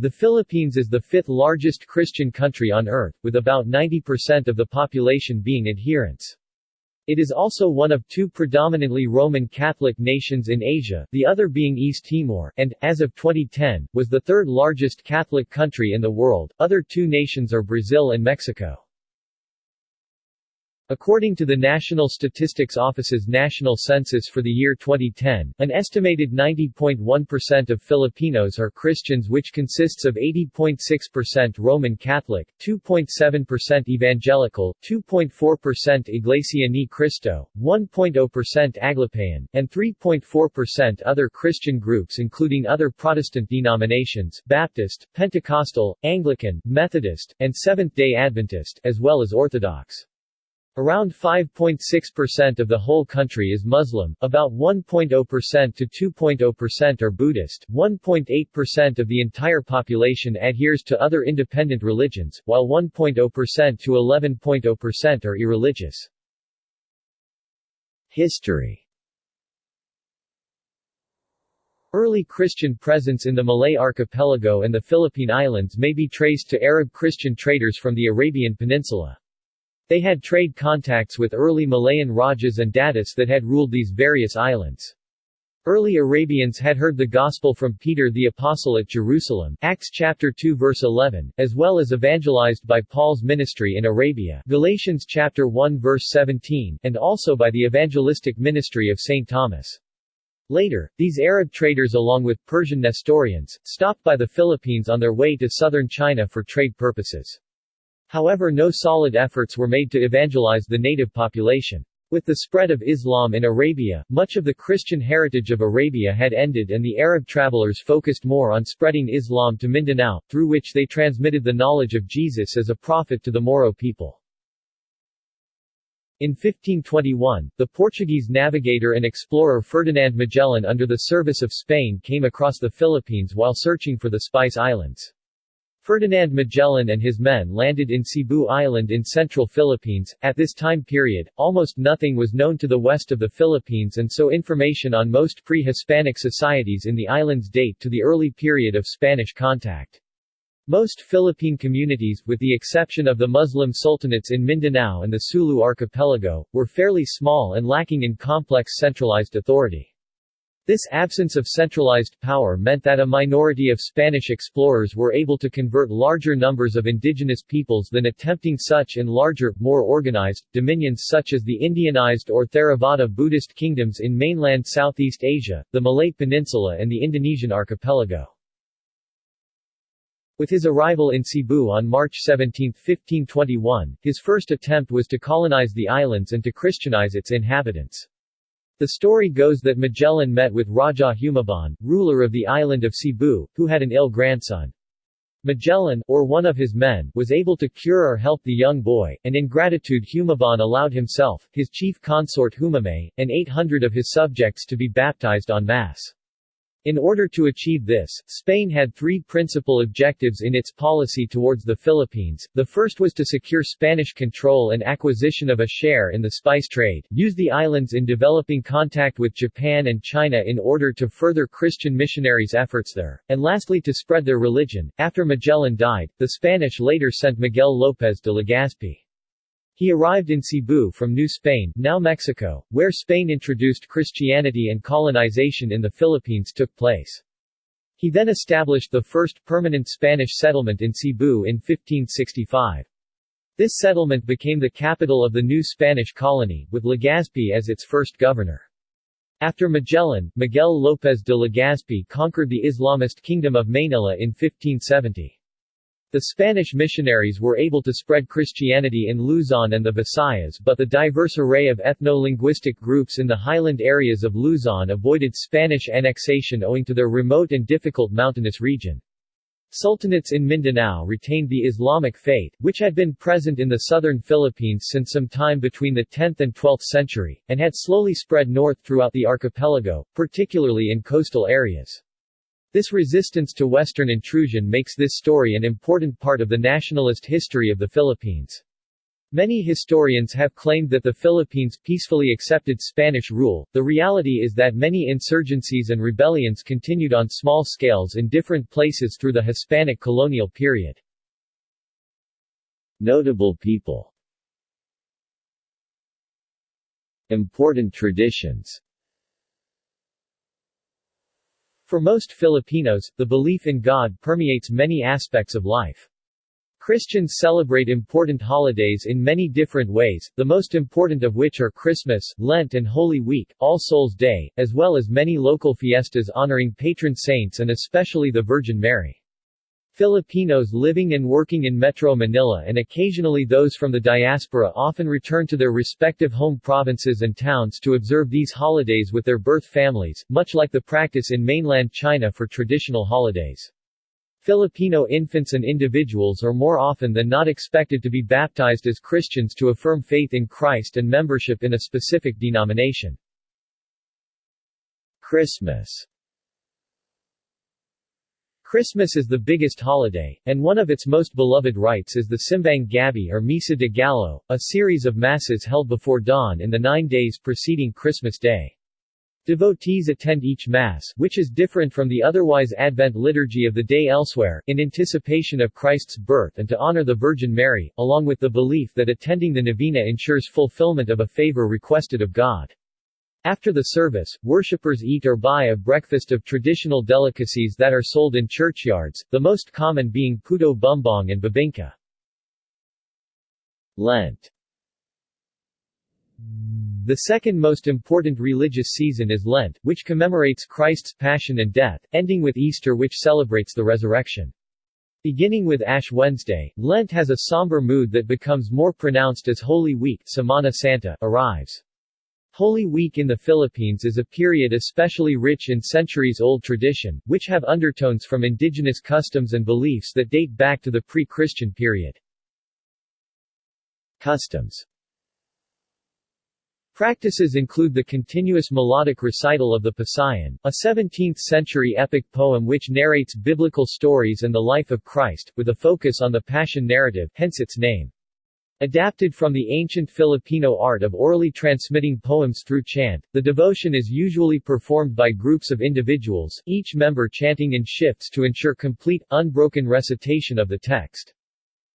The Philippines is the fifth largest Christian country on earth, with about 90% of the population being adherents. It is also one of two predominantly Roman Catholic nations in Asia, the other being East Timor, and, as of 2010, was the third largest Catholic country in the world. Other two nations are Brazil and Mexico. According to the National Statistics Office's national census for the year 2010, an estimated 90.1% of Filipinos are Christians which consists of 80.6% Roman Catholic, 2.7% Evangelical, 2.4% Iglesia Ni Cristo, 1.0% Aglipayan, and 3.4% other Christian groups including other Protestant denominations Baptist, Pentecostal, Anglican, Methodist, and Seventh-day Adventist, as well as Orthodox. Around 5.6% of the whole country is Muslim, about 1.0% to 2.0% are Buddhist, 1.8% of the entire population adheres to other independent religions, while 1.0% to 11.0% are irreligious. History Early Christian presence in the Malay archipelago and the Philippine Islands may be traced to Arab Christian traders from the Arabian Peninsula. They had trade contacts with early Malayan Rajas and Datus that had ruled these various islands. Early Arabians had heard the gospel from Peter the Apostle at Jerusalem Acts chapter 2 verse 11, as well as evangelized by Paul's ministry in Arabia Galatians chapter 1 verse 17, and also by the evangelistic ministry of St. Thomas. Later, these Arab traders along with Persian Nestorians, stopped by the Philippines on their way to southern China for trade purposes. However no solid efforts were made to evangelize the native population. With the spread of Islam in Arabia, much of the Christian heritage of Arabia had ended and the Arab travelers focused more on spreading Islam to Mindanao, through which they transmitted the knowledge of Jesus as a prophet to the Moro people. In 1521, the Portuguese navigator and explorer Ferdinand Magellan under the service of Spain came across the Philippines while searching for the Spice Islands. Ferdinand Magellan and his men landed in Cebu Island in central Philippines. At this time period, almost nothing was known to the west of the Philippines and so information on most pre-Hispanic societies in the islands date to the early period of Spanish contact. Most Philippine communities, with the exception of the Muslim sultanates in Mindanao and the Sulu archipelago, were fairly small and lacking in complex centralized authority. This absence of centralized power meant that a minority of Spanish explorers were able to convert larger numbers of indigenous peoples than attempting such in larger, more organized, dominions such as the Indianized or Theravada Buddhist kingdoms in mainland Southeast Asia, the Malay Peninsula and the Indonesian archipelago. With his arrival in Cebu on March 17, 1521, his first attempt was to colonize the islands and to Christianize its inhabitants. The story goes that Magellan met with Raja Humabon, ruler of the island of Cebu, who had an ill grandson. Magellan, or one of his men, was able to cure or help the young boy, and in gratitude Humabon allowed himself, his chief consort Humamay, and 800 of his subjects to be baptized en masse. In order to achieve this, Spain had three principal objectives in its policy towards the Philippines. The first was to secure Spanish control and acquisition of a share in the spice trade, use the islands in developing contact with Japan and China in order to further Christian missionaries' efforts there, and lastly to spread their religion. After Magellan died, the Spanish later sent Miguel López de Legazpi he arrived in Cebu from New Spain, now Mexico, where Spain introduced Christianity and colonization in the Philippines took place. He then established the first permanent Spanish settlement in Cebu in 1565. This settlement became the capital of the new Spanish colony, with Legazpi as its first governor. After Magellan, Miguel López de Legazpi conquered the Islamist kingdom of Manila in 1570. The Spanish missionaries were able to spread Christianity in Luzon and the Visayas but the diverse array of ethno-linguistic groups in the highland areas of Luzon avoided Spanish annexation owing to their remote and difficult mountainous region. Sultanates in Mindanao retained the Islamic faith, which had been present in the southern Philippines since some time between the 10th and 12th century, and had slowly spread north throughout the archipelago, particularly in coastal areas. This resistance to Western intrusion makes this story an important part of the nationalist history of the Philippines. Many historians have claimed that the Philippines peacefully accepted Spanish rule. The reality is that many insurgencies and rebellions continued on small scales in different places through the Hispanic colonial period. Notable people Important traditions For most Filipinos, the belief in God permeates many aspects of life. Christians celebrate important holidays in many different ways, the most important of which are Christmas, Lent and Holy Week, All Souls Day, as well as many local fiestas honoring patron saints and especially the Virgin Mary. Filipinos living and working in Metro Manila and occasionally those from the diaspora often return to their respective home provinces and towns to observe these holidays with their birth families, much like the practice in mainland China for traditional holidays. Filipino infants and individuals are more often than not expected to be baptized as Christians to affirm faith in Christ and membership in a specific denomination. Christmas Christmas is the biggest holiday, and one of its most beloved rites is the Simbang Gabi or Misa de Gallo, a series of masses held before dawn in the nine days preceding Christmas Day. Devotees attend each Mass which is different from the otherwise Advent liturgy of the day elsewhere, in anticipation of Christ's birth and to honor the Virgin Mary, along with the belief that attending the novena ensures fulfillment of a favor requested of God. After the service, worshippers eat or buy a breakfast of traditional delicacies that are sold in churchyards, the most common being puto bumbong and bibingka. Lent the second most important religious season is Lent, which commemorates Christ's passion and death, ending with Easter which celebrates the resurrection. Beginning with Ash Wednesday, Lent has a somber mood that becomes more pronounced as Holy Week Semana Santa arrives. Holy Week in the Philippines is a period especially rich in centuries-old tradition, which have undertones from indigenous customs and beliefs that date back to the pre-Christian period. Customs Practices include the continuous melodic recital of the Pasyon, a 17th-century epic poem which narrates biblical stories and the life of Christ, with a focus on the Passion narrative hence its name. Adapted from the ancient Filipino art of orally transmitting poems through chant, the devotion is usually performed by groups of individuals, each member chanting in shifts to ensure complete, unbroken recitation of the text.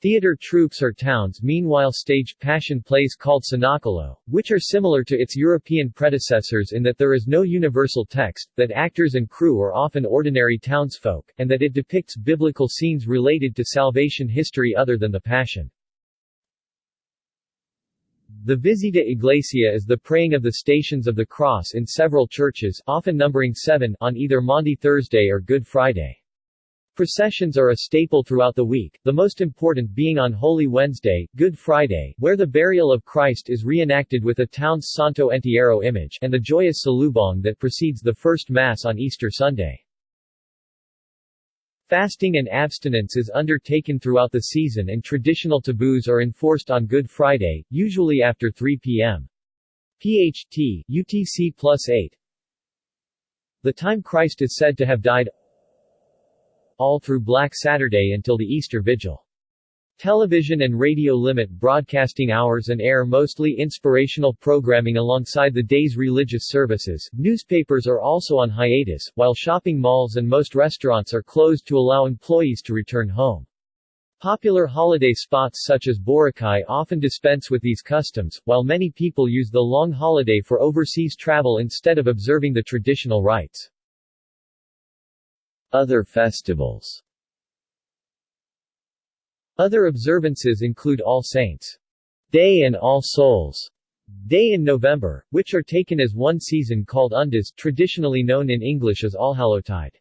Theater troupes or towns meanwhile stage passion plays called Senakulo, which are similar to its European predecessors in that there is no universal text, that actors and crew are often ordinary townsfolk, and that it depicts biblical scenes related to salvation history other than the Passion. The Visita Iglesia is the praying of the Stations of the Cross in several churches often numbering seven on either Maundy Thursday or Good Friday. Processions are a staple throughout the week, the most important being on Holy Wednesday, Good Friday, where the burial of Christ is reenacted with a town's Santo Entierro image, and the joyous salubong that precedes the first Mass on Easter Sunday. Fasting and abstinence is undertaken throughout the season and traditional taboos are enforced on Good Friday, usually after 3 p.m. PHT, UTC plus 8 The time Christ is said to have died all through Black Saturday until the Easter Vigil. Television and radio limit broadcasting hours and air mostly inspirational programming alongside the day's religious services. Newspapers are also on hiatus, while shopping malls and most restaurants are closed to allow employees to return home. Popular holiday spots such as Boracay often dispense with these customs, while many people use the long holiday for overseas travel instead of observing the traditional rites. Other festivals Other observances include All Saints' Day and All Souls' Day in November, which are taken as one season called Undas traditionally known in English as Allhallowtide.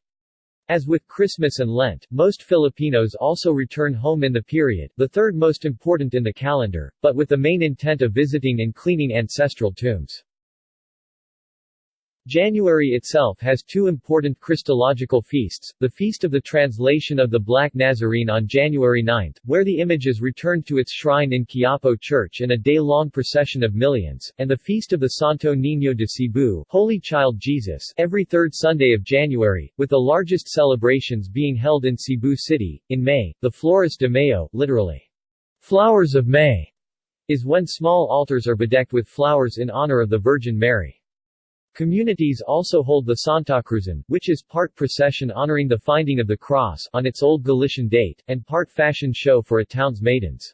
As with Christmas and Lent, most Filipinos also return home in the period, the third most important in the calendar, but with the main intent of visiting and cleaning ancestral tombs. January itself has two important Christological feasts, the Feast of the Translation of the Black Nazarene on January 9, where the image is returned to its shrine in Quiapo Church in a day-long procession of millions, and the Feast of the Santo Niño de Cebu Holy Child Jesus every third Sunday of January, with the largest celebrations being held in Cebu City. In May, the Flores de Mayo literally, Flowers of May, is when small altars are bedecked with flowers in honor of the Virgin Mary. Communities also hold the Santa Cruzan, which is part procession honoring the finding of the cross on its Old Gallican date, and part fashion show for a town's maidens.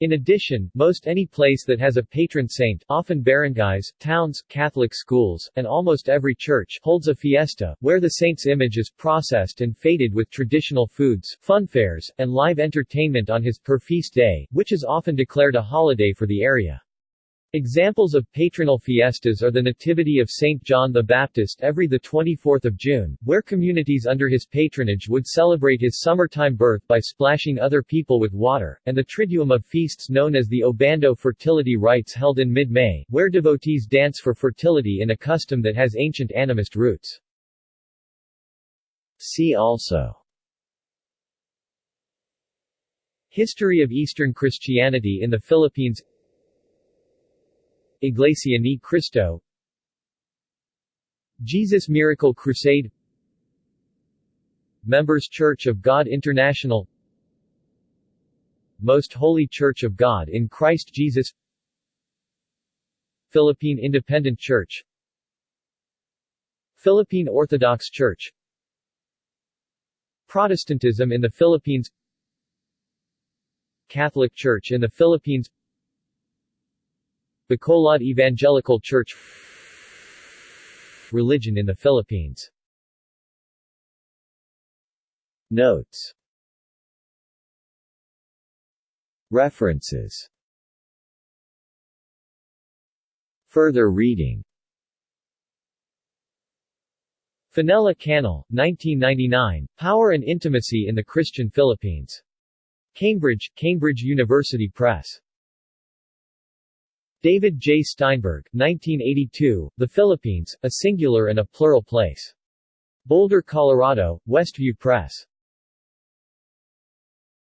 In addition, most any place that has a patron saint, often barangays, towns, Catholic schools, and almost every church, holds a fiesta, where the saint's image is processed and faded with traditional foods, funfairs, and live entertainment on his per feast day, which is often declared a holiday for the area. Examples of patronal fiestas are the Nativity of St. John the Baptist every 24 June, where communities under his patronage would celebrate his summertime birth by splashing other people with water, and the Triduum of feasts known as the Obando fertility rites held in mid-May, where devotees dance for fertility in a custom that has ancient animist roots. See also History of Eastern Christianity in the Philippines Iglesia ni Cristo. Jesus Miracle Crusade. Members Church of God International. Most Holy Church of God in Christ Jesus. Philippine Independent Church. Philippine Orthodox Church. Protestantism in the Philippines. Catholic Church in the Philippines Bacolod Evangelical Church Religion in the Philippines Notes References Further reading Fenella Cannell, 1999, Power and Intimacy in the Christian Philippines. Cambridge, Cambridge University Press. David J. Steinberg, 1982, The Philippines, A Singular and a Plural Place. Boulder, Colorado, Westview Press.